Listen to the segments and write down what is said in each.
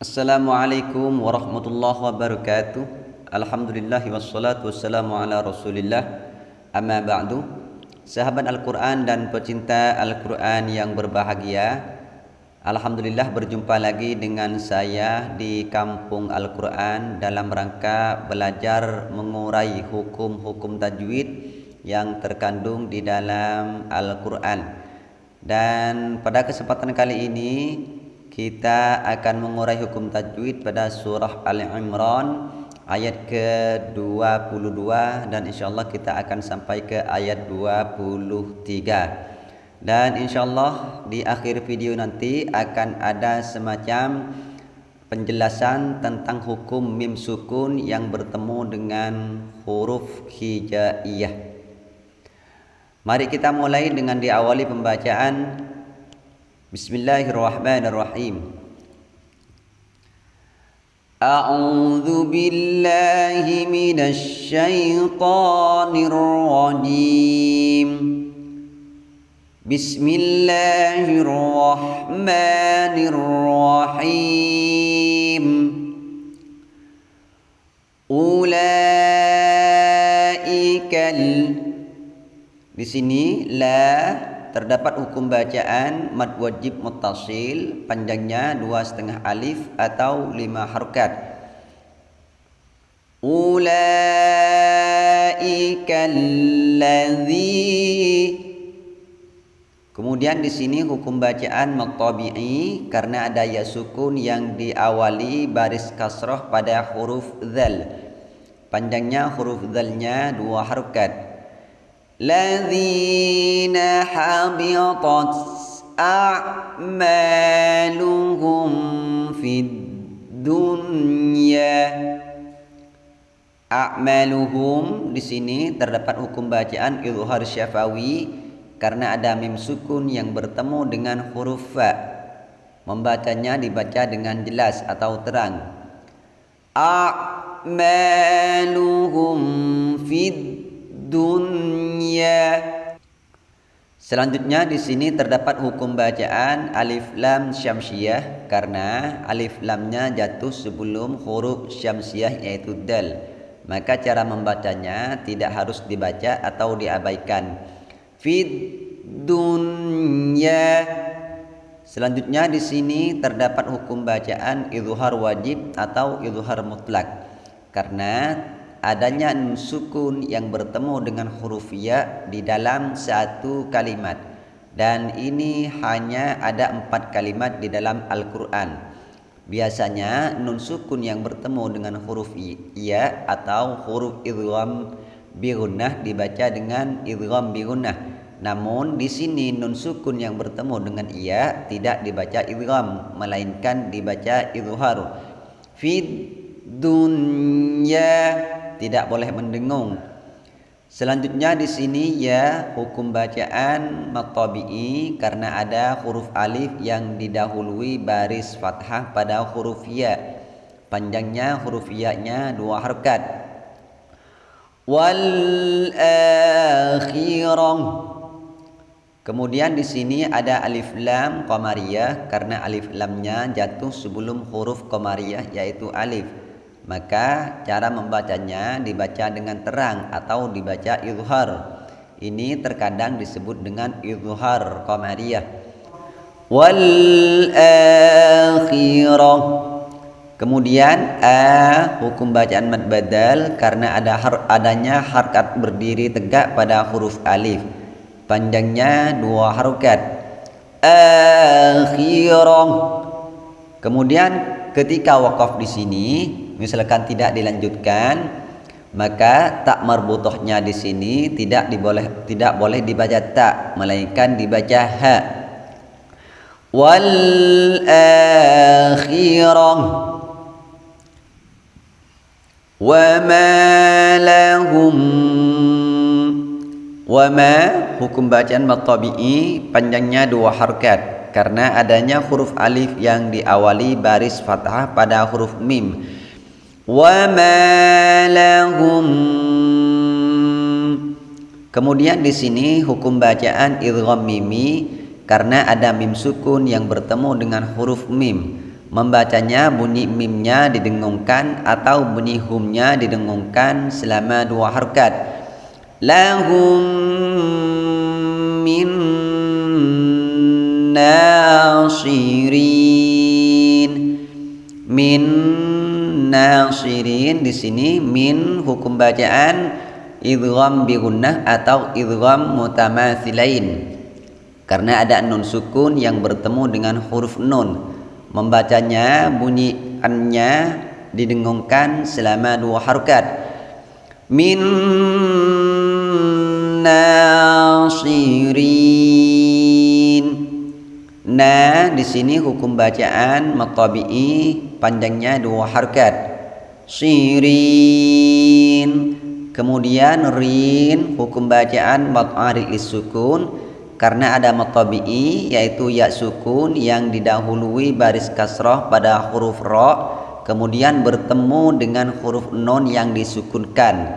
Assalamualaikum warahmatullahi wabarakatuh. Alhamdulillah wassalatu wassalamu ala rasulillah. Amma ba'du. Sahabat Al-Quran dan pecinta Al-Quran yang berbahagia Alhamdulillah berjumpa lagi dengan saya di Kampung Al-Quran Dalam rangka belajar mengurai hukum-hukum tajwid Yang terkandung di dalam Al-Quran. Dan pada kesempatan kali ini kita akan mengurai hukum tajwid pada surah Al-Imran ayat ke-22 dan insyaallah kita akan sampai ke ayat 23. Dan insyaallah di akhir video nanti akan ada semacam penjelasan tentang hukum mim sukun yang bertemu dengan huruf hijaiyah. Mari kita mulai dengan diawali pembacaan بسم الله الرحمن الرحيم أعوذ بالله من الشيطان الرجيم بسم الله الرحمن الرحيم أولئك ال... di sini la terdapat hukum bacaan mad wajib muttasil panjangnya dua setengah alif atau lima harokat ulaika Kemudian di sini hukum bacaan maqtabi'i karena ada ya sukun yang diawali baris kasroh pada huruf zal. Panjangnya huruf zalnya dua harokat. الذين حبطت أعمالهم في الدنيا A'maluhum di sini terdapat hukum bacaan izhar syafawi karena ada mim sukun yang bertemu dengan huruf fa. Membacanya dibaca dengan jelas atau terang. A'maluhum fid dunya. Selanjutnya di sini terdapat hukum bacaan alif lam syamsiyah karena alif lamnya jatuh sebelum huruf syamsiyah yaitu dal. Maka cara membacanya tidak harus dibaca atau diabaikan. Fid dunya. Selanjutnya di sini terdapat hukum bacaan izhar wajib atau izhar mutlak. Karena adanya nun sukun yang bertemu dengan huruf ya di dalam satu kalimat. Dan ini hanya ada empat kalimat di dalam Al-Quran. Biasanya nun sukun yang bertemu dengan huruf ya atau huruf idgham birunnah dibaca dengan idgham birunnah. Namun di sini nun sukun yang bertemu dengan ia tidak dibaca idgham melainkan dibaca izhar fid dunya tidak boleh mendengung. Selanjutnya di sini ya hukum bacaan matabi'i karena ada huruf alif yang didahului baris fathah pada huruf ya. Panjangnya huruf ya-nya dua harkat. Wal akhirah. Kemudian di sini ada alif lam qamariyah karena alif lamnya jatuh sebelum huruf qamariyah yaitu alif maka cara membacanya dibaca dengan terang atau dibaca izhar. Ini terkadang disebut dengan izhar qamariyah. Wal akhirah. Kemudian a hukum bacaan mad badal karena ada har adanya harkat berdiri tegak pada huruf alif. Panjangnya dua harokat. Akhirah. Kemudian ketika wakaf di sini misalkan tidak dilanjutkan maka tak marbutohnya di sini tidak diboleh tidak boleh dibaca tak melainkan dibaca ha. Wal akhirah. Wa ma lahum wa ma hukum bacaan matabi'i panjangnya dua harkat. Karena adanya huruf alif yang diawali baris fathah pada huruf mim وما لهم Kemudian di sini hukum bacaan idgham mimi karena ada mim sukun yang bertemu dengan huruf mim. membacanya bunyi mimnya didengungkan atau bunyi humnya didengungkan selama dua harkat lahum min nasirin min nasirin di sini min hukum bacaan idgham bi atau idgham mutamatsilain. Karena ada nun sukun yang bertemu dengan huruf nun. Membacanya bunyi annya didengungkan selama dua harokat. Min nasirin. Na di sini hukum bacaan matabi'i panjangnya dua harkat. Sirin. Kemudian rin hukum bacaan mat'ari sukun karena ada matabi'i yaitu ya sukun yang didahului baris kasrah pada huruf ra kemudian bertemu dengan huruf non yang disukunkan.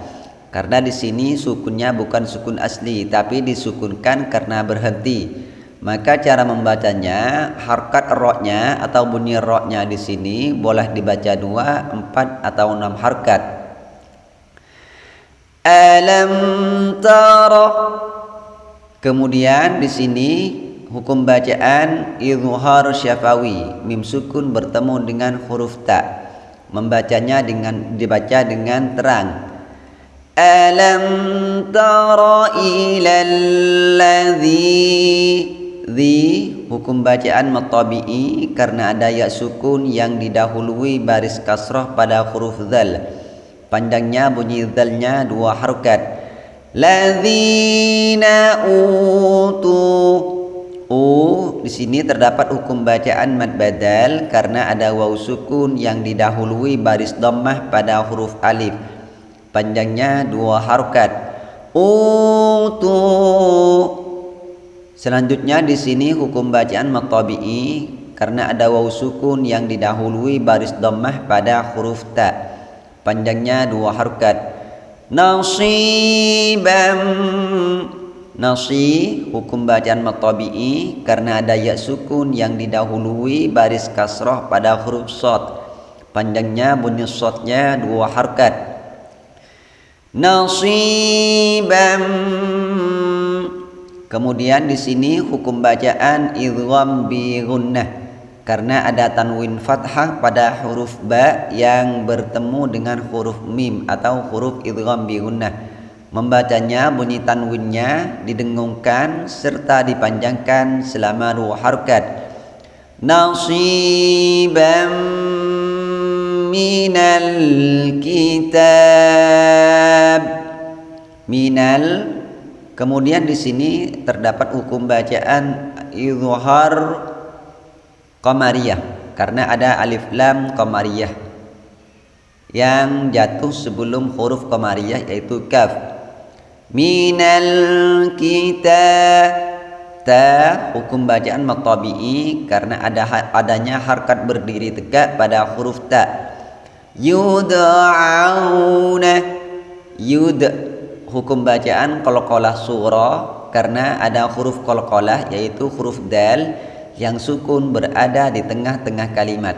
Karena di sini sukunnya bukan sukun asli tapi disukunkan karena berhenti maka cara membacanya harkat roknya atau bunyi roknya di sini boleh dibaca dua, empat atau enam harkat. Alam tara. Kemudian di sini hukum bacaan izhar syafawi, mim sukun bertemu dengan huruf ta. Membacanya dengan dibaca dengan terang. Alam tara ilal ladzi Dhi hukum bacaan matabi'i karena ada ya sukun yang didahului baris kasrah pada huruf zal. Panjangnya bunyi zalnya dua harokat. Ladzina utu U di sini terdapat hukum bacaan mad badal karena ada waw sukun yang didahului baris dhammah pada huruf alif. Panjangnya dua harokat. Utu Selanjutnya di sini hukum bacaan matabi'i karena ada waw sukun yang didahului baris dhammah pada huruf ta. Panjangnya dua harokat. Nasibam Nasi hukum bacaan matabi'i karena ada ya sukun yang didahului baris kasrah pada huruf sod. Panjangnya bunyi sodnya dua harokat. Nasibam Kemudian di sini hukum bacaan idgham bi gunnah karena ada tanwin fathah pada huruf ba yang bertemu dengan huruf mim atau huruf idgham bi gunnah. Membacanya bunyi tanwinnya didengungkan serta dipanjangkan selama dua harkat. Nasiban minal kitab minal Kemudian di sini terdapat hukum bacaan izhar qamariyah karena ada alif lam qamariyah yang jatuh sebelum huruf qamariyah yaitu kaf. Minal kita ta hukum bacaan matabi'i karena ada adanya harkat berdiri tegak pada huruf ta. Yud'auna yud hukum bacaan qalqalah surah karena ada huruf qalqalah yaitu huruf dal yang sukun berada di tengah-tengah kalimat.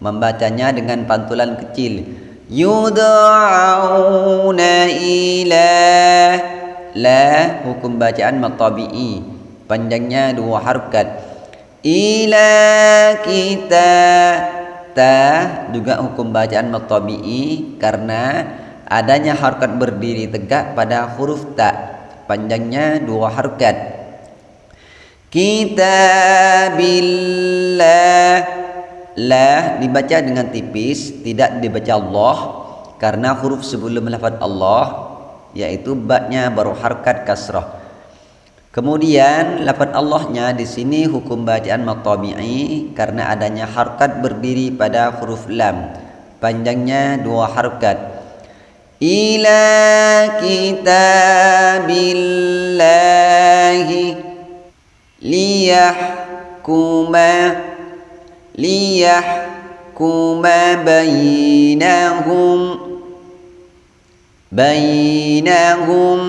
Membacanya dengan pantulan kecil. Yud'auna ila la hukum bacaan matabi'i panjangnya dua harkat. Ila kita ta juga hukum bacaan matabi'i karena adanya harkat berdiri tegak pada huruf ta. Panjangnya dua harkat. Kitabillah. La dibaca dengan tipis tidak dibaca Allah. Karena huruf sebelum lafaz Allah yaitu baknya baru harkat kasrah. Kemudian lafaz Allahnya di sini hukum bacaan matabi'i karena adanya harkat berdiri pada huruf lam. Panjangnya dua harkat إلى كتاب الله ليحكم ليحكم بينهم بينهم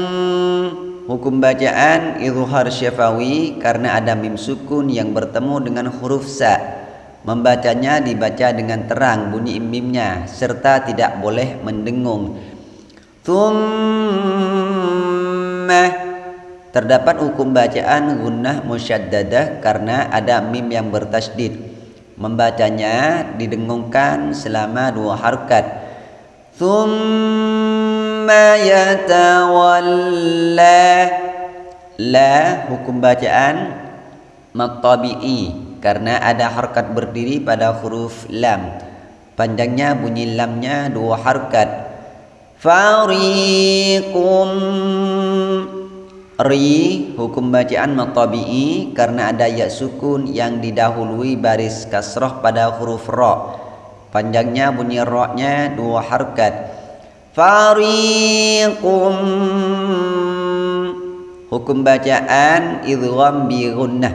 Hukum bacaan izhar syafawi karena ada mim sukun yang bertemu dengan huruf sa. membacanya dibaca dengan terang bunyi mimnya serta tidak boleh mendengung thumma. Terdapat hukum bacaan gunnah musyaddadah karena ada mim yang bertasdid. Membacanya didengungkan selama dua harkat. Thumma yatawalla. La hukum bacaan matabi'i karena ada harkat berdiri pada huruf lam. Panjangnya bunyi lamnya dua harkat fariqum. Ri hukum bacaan matabi'i karena ada ya sukun yang didahului baris kasroh pada huruf ra panjangnya bunyi ra-nya dua harkat. Fariqum. Hukum bacaan idgham bi gunnah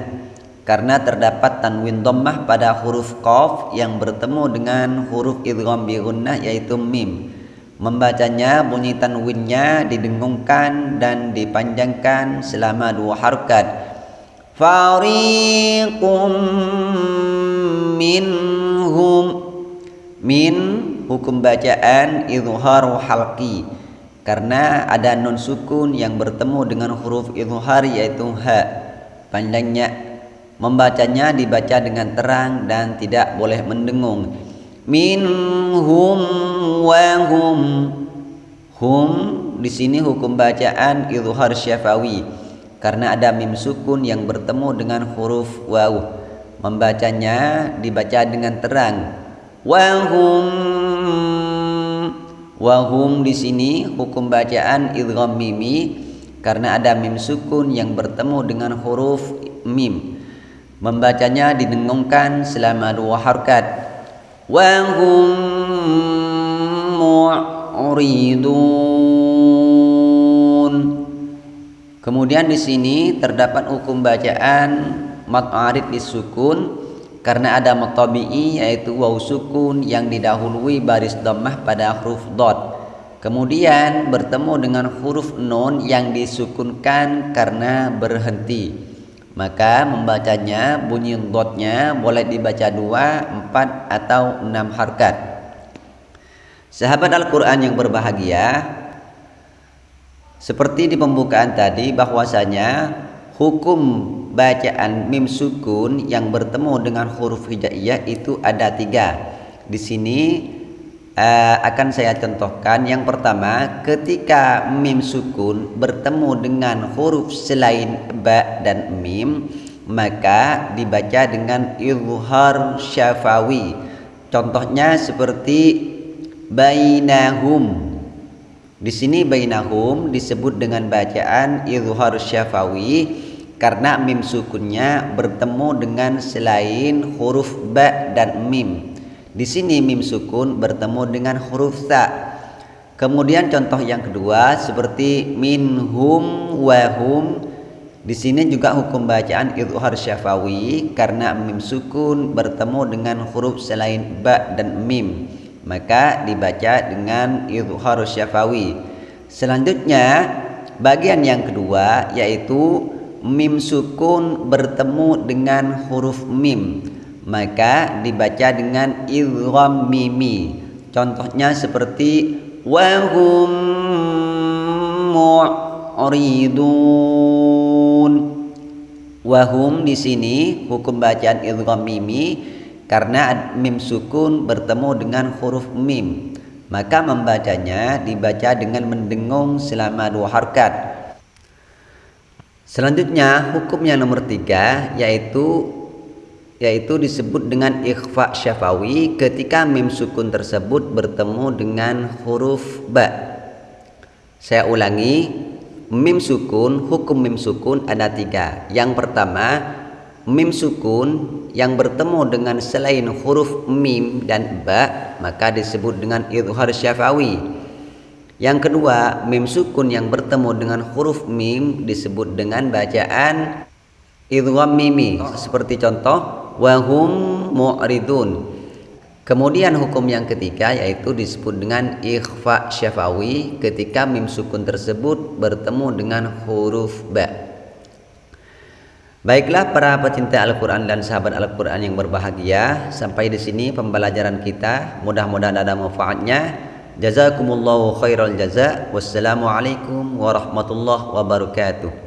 karena terdapat tanwin dhammah pada huruf qaf yang bertemu dengan huruf idgham bi gunnah yaitu mim. Membacanya bunyi tanwinnya didengungkan dan dipanjangkan selama dua harkat. Fariqum minhum min hukum bacaan izharu halqi karena ada nun sukun yang bertemu dengan huruf izhar yaitu ha panjangnya Membacanya dibaca dengan terang dan tidak boleh mendengung. Minhum wa hum. Hum di sini hukum bacaan izhar syafawi karena ada mim sukun yang bertemu dengan huruf waw. Membacanya dibaca dengan terang. Wa hum wa hum di sini hukum bacaan idgham mimi karena ada mim sukun yang bertemu dengan huruf mim Membacanya didengungkan selama dua harkat. Mu'ridun. Kemudian di sini terdapat hukum bacaan mat arid disukun karena ada matabi'i yaitu waw sukun yang didahului baris dhammah pada huruf dot. Kemudian bertemu dengan huruf nun yang disukunkan karena berhenti maka membacanya bunyi dotnya boleh dibaca dua, empat atau enam harkat. Sahabat Al-Quran yang berbahagia, seperti di pembukaan tadi bahwasanya hukum bacaan mim sukun yang bertemu dengan huruf hijaiyah itu ada tiga. Di sini uh, akan saya contohkan. Yang pertama ketika mim sukun bertemu dengan huruf selain ba dan mim maka dibaca dengan izhar syafawi. Contohnya seperti bainahum. Di sini bainahum disebut dengan bacaan izhar syafawi karena mim sukunnya bertemu dengan selain huruf ba dan mim di sini mim sukun bertemu dengan huruf ta. Kemudian contoh yang kedua seperti minhum wahum. Di sini juga hukum bacaan izhar syafawi karena mim sukun bertemu dengan huruf selain ba dan mim. Maka dibaca dengan izhar syafawi. Selanjutnya bagian yang kedua yaitu mim sukun bertemu dengan huruf mim maka dibaca dengan idgham mimi contohnya seperti wahum mu'ridun. Wahum di sini hukum bacaan idgham mimi karena mim sukun bertemu dengan huruf mim. Maka membacanya dibaca dengan mendengung selama dua harkat. Selanjutnya hukum yang nomor tiga yaitu yaitu disebut dengan ikhfa syafawi ketika mim sukun tersebut bertemu dengan huruf ba. Saya ulangi, mim sukun, hukum mim sukun ada tiga. Yang pertama, mim sukun yang bertemu dengan selain huruf mim dan ba, maka disebut dengan izhar syafawi. Yang kedua, mim sukun yang bertemu dengan huruf mim disebut dengan bacaan idgham mimi. Seperti contoh wahum mu'ridun. Kemudian hukum yang ketiga yaitu disebut dengan ikhfa syafawi ketika mim sukun tersebut bertemu dengan huruf ba. Baiklah para pecinta Al-Quran dan sahabat Al-Quran yang berbahagia Sampai di sini pembelajaran kita. Mudah-mudahan ada manfaatnya. Jazakumullahu khairal jaza. Wassalamualaikum warahmatullahi wabarakatuh